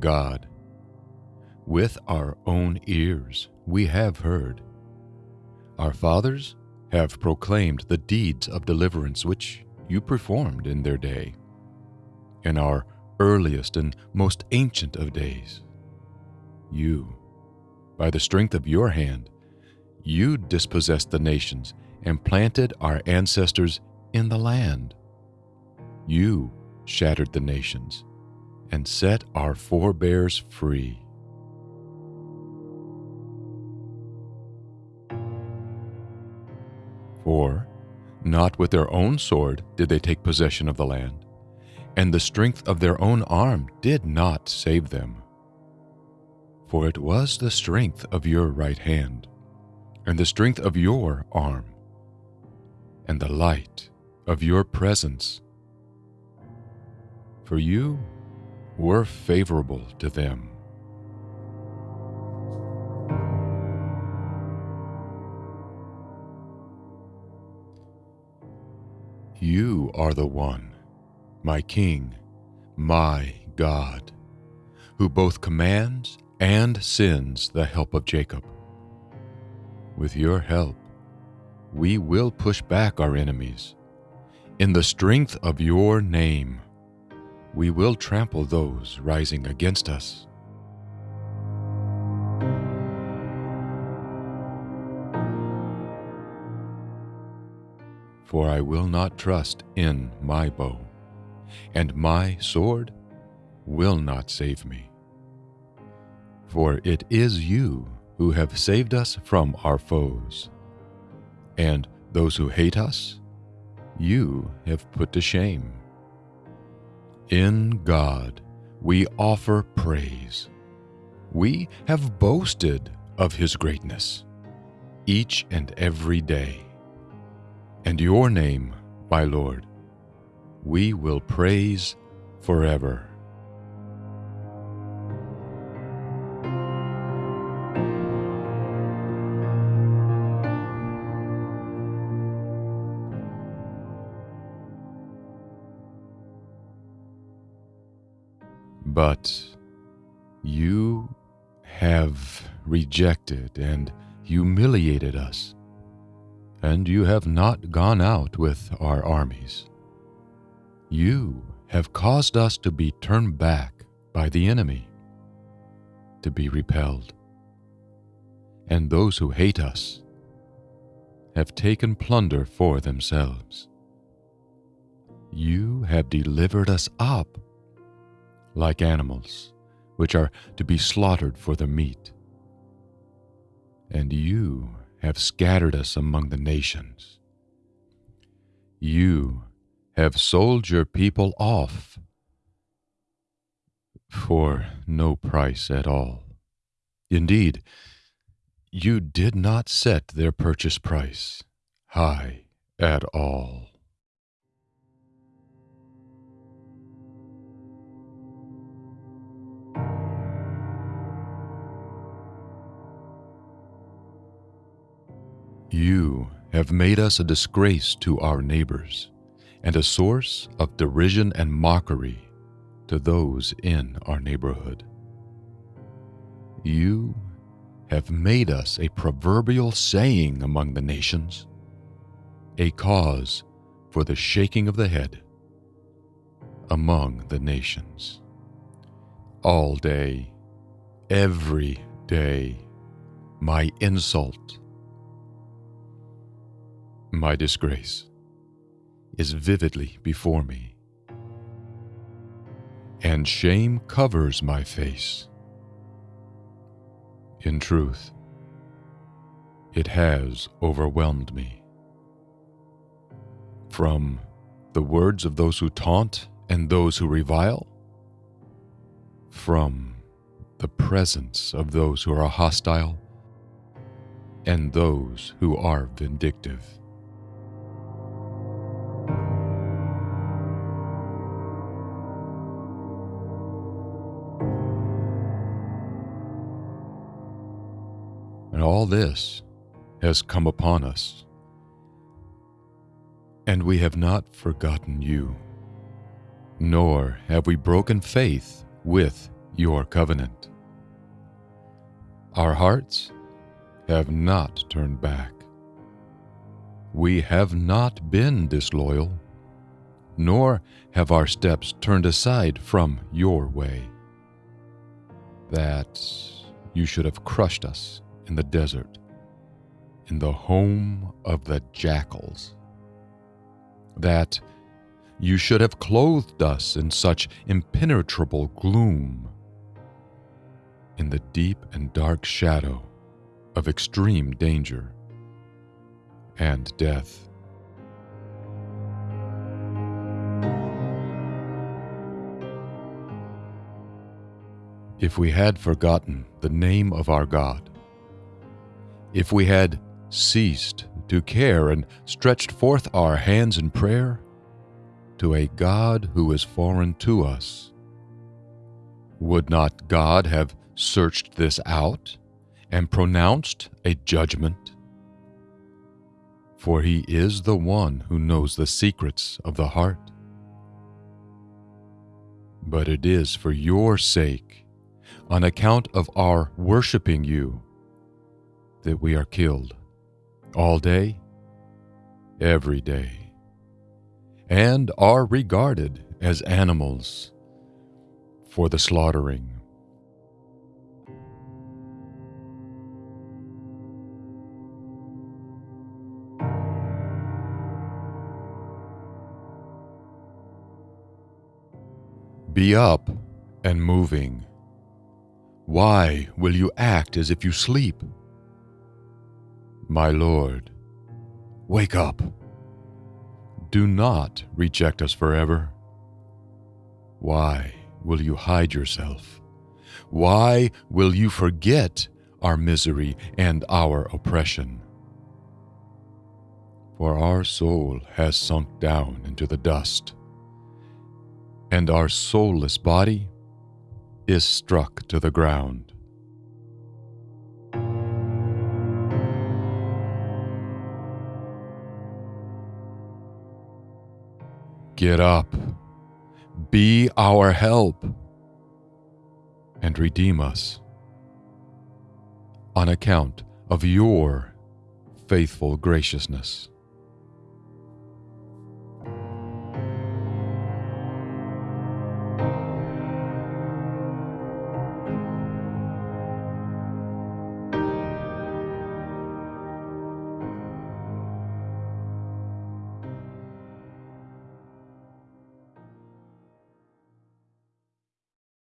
God. With our own ears we have heard. Our fathers have proclaimed the deeds of deliverance which you performed in their day. In our earliest and most ancient of days, you, by the strength of your hand, you dispossessed the nations and planted our ancestors in the land. You shattered the nations and set our forebears free. For not with their own sword did they take possession of the land, and the strength of their own arm did not save them. For it was the strength of your right hand, and the strength of your arm, and the light of your presence. For you were favorable to them. You are the one, my King, my God, who both commands and sends the help of Jacob. With your help, we will push back our enemies. In the strength of your name, we will trample those rising against us. For I will not trust in my bow, and my sword will not save me. For it is you who have saved us from our foes, and those who hate us, you have put to shame. In God we offer praise. We have boasted of His greatness each and every day. And your name, my Lord, we will praise forever. But you have rejected and humiliated us, and you have not gone out with our armies. You have caused us to be turned back by the enemy, to be repelled. And those who hate us have taken plunder for themselves. You have delivered us up like animals, which are to be slaughtered for their meat. And you have scattered us among the nations. You have sold your people off for no price at all. Indeed, you did not set their purchase price high at all. Have made us a disgrace to our neighbors and a source of derision and mockery to those in our neighborhood. You have made us a proverbial saying among the nations, a cause for the shaking of the head among the nations. All day, every day, my insult my disgrace is vividly before me, and shame covers my face. In truth, it has overwhelmed me. From the words of those who taunt and those who revile, from the presence of those who are hostile and those who are vindictive. All this has come upon us. And we have not forgotten you, nor have we broken faith with your covenant. Our hearts have not turned back. We have not been disloyal, nor have our steps turned aside from your way. That you should have crushed us in the desert, in the home of the jackals. That you should have clothed us in such impenetrable gloom, in the deep and dark shadow of extreme danger and death. If we had forgotten the name of our God, if we had ceased to care and stretched forth our hands in prayer to a God who is foreign to us, would not God have searched this out and pronounced a judgment? For he is the one who knows the secrets of the heart. But it is for your sake, on account of our worshiping you, that we are killed all day, every day, and are regarded as animals for the slaughtering. Be up and moving. Why will you act as if you sleep? My Lord, wake up. Do not reject us forever. Why will you hide yourself? Why will you forget our misery and our oppression? For our soul has sunk down into the dust and our soulless body is struck to the ground. Get up, be our help, and redeem us on account of your faithful graciousness.